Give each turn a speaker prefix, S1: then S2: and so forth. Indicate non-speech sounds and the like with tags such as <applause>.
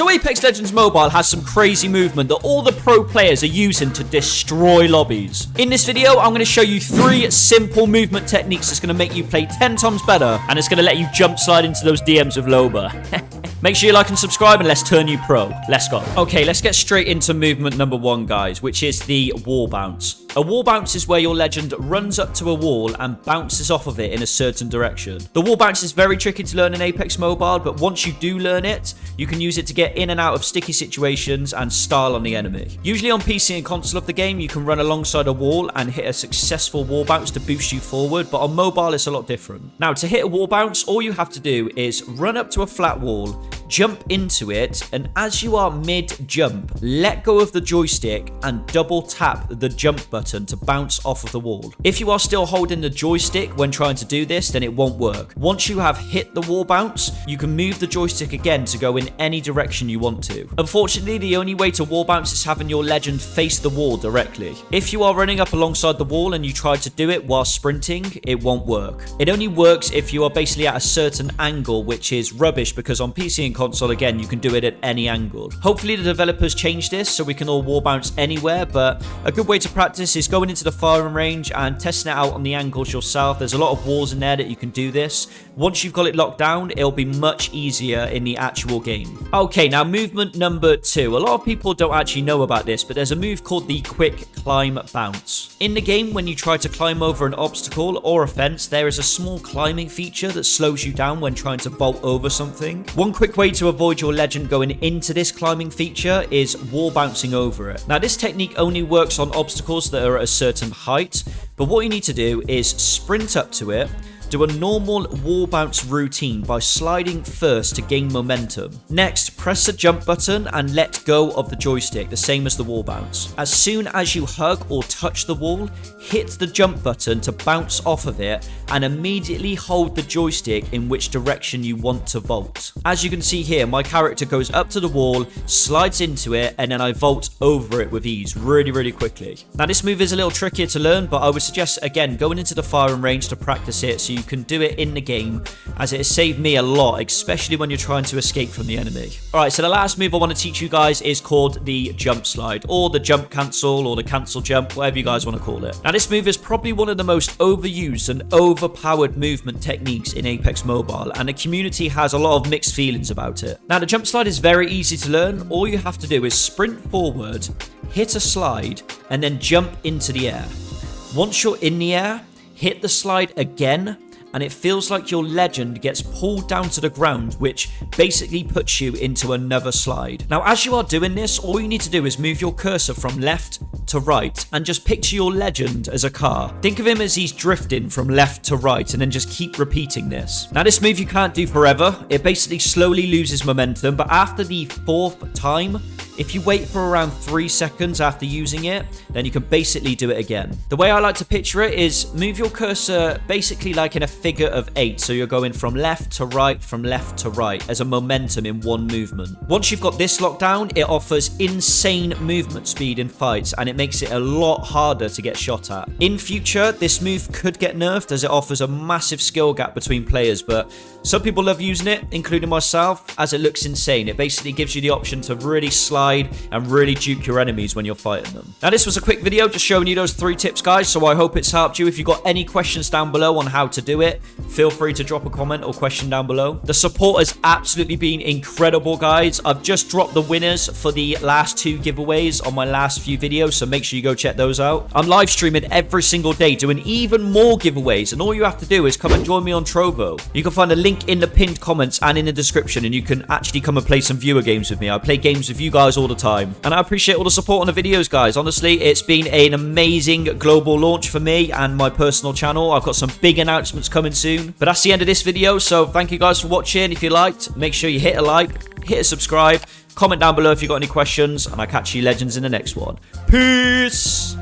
S1: So Apex Legends Mobile has some crazy movement that all the pro players are using to destroy lobbies. In this video, I'm going to show you three simple movement techniques that's going to make you play 10 times better, and it's going to let you jump slide into those DMs of Loba. <laughs> Make sure you like and subscribe and let's turn you pro. Let's go. Okay, let's get straight into movement number one, guys, which is the wall bounce. A wall bounce is where your legend runs up to a wall and bounces off of it in a certain direction. The wall bounce is very tricky to learn in Apex Mobile, but once you do learn it, you can use it to get in and out of sticky situations and style on the enemy. Usually on PC and console of the game, you can run alongside a wall and hit a successful wall bounce to boost you forward, but on mobile, it's a lot different. Now, to hit a wall bounce, all you have to do is run up to a flat wall, jump into it, and as you are mid-jump, let go of the joystick and double tap the jump button to bounce off of the wall. If you are still holding the joystick when trying to do this, then it won't work. Once you have hit the wall bounce, you can move the joystick again to go in any direction you want to. Unfortunately, the only way to wall bounce is having your legend face the wall directly. If you are running up alongside the wall and you try to do it while sprinting, it won't work. It only works if you are basically at a certain angle, which is rubbish because on PC and console, again, you can do it at any angle. Hopefully the developers change this so we can all wall bounce anywhere, but a good way to practice is going into the firing range and testing it out on the angles yourself. There's a lot of walls in there that you can do this. Once you've got it locked down, it'll be much easier in the actual game. Okay, now movement number two. A lot of people don't actually know about this, but there's a move called the quick climb bounce. In the game, when you try to climb over an obstacle or a fence, there is a small climbing feature that slows you down when trying to vault over something. One quick way to avoid your legend going into this climbing feature is wall bouncing over it. Now, this technique only works on obstacles that are at a certain height, but what you need to do is sprint up to it, do a normal wall bounce routine by sliding first to gain momentum. Next, press the jump button and let go of the joystick, the same as the wall bounce. As soon as you hug or touch the wall, hit the jump button to bounce off of it and immediately hold the joystick in which direction you want to vault. As you can see here, my character goes up to the wall, slides into it, and then I vault over it with ease really, really quickly. Now, this move is a little trickier to learn, but I would suggest, again, going into the firing range to practice it so you can do it in the game, as it has saved me a lot, especially when you're trying to escape from the enemy. Alright, so the last move I want to teach you guys is called the jump slide, or the jump cancel, or the cancel jump, whatever you guys want to call it. Now, this move is probably one of the most overused and overpowered movement techniques in Apex Mobile, and the community has a lot of mixed feelings about it. Now, the jump slide is very easy to learn. All you have to do is sprint forward, hit a slide, and then jump into the air. Once you're in the air, hit the slide again and it feels like your legend gets pulled down to the ground, which basically puts you into another slide. Now, as you are doing this, all you need to do is move your cursor from left to right and just picture your legend as a car. Think of him as he's drifting from left to right and then just keep repeating this. Now, this move you can't do forever. It basically slowly loses momentum, but after the fourth time, if you wait for around 3 seconds after using it, then you can basically do it again. The way I like to picture it is move your cursor basically like in a figure of 8. So you're going from left to right, from left to right as a momentum in one movement. Once you've got this locked down, it offers insane movement speed in fights and it makes it a lot harder to get shot at. In future, this move could get nerfed as it offers a massive skill gap between players, but some people love using it, including myself, as it looks insane. It basically gives you the option to really slide and really juke your enemies when you're fighting them. Now, this was a quick video just showing you those three tips, guys, so I hope it's helped you. If you've got any questions down below on how to do it, feel free to drop a comment or question down below. The support has absolutely been incredible, guys. I've just dropped the winners for the last two giveaways on my last few videos, so make sure you go check those out. I'm live streaming every single day doing even more giveaways, and all you have to do is come and join me on Trovo. You can find a link in the pinned comments and in the description, and you can actually come and play some viewer games with me. I play games with you guys all the time. And I appreciate all the support on the videos, guys. Honestly, it's been an amazing global launch for me and my personal channel. I've got some big announcements coming soon. But that's the end of this video, so thank you guys for watching. If you liked, make sure you hit a like, hit subscribe, comment down below if you've got any questions, and I'll catch you legends in the next one. Peace!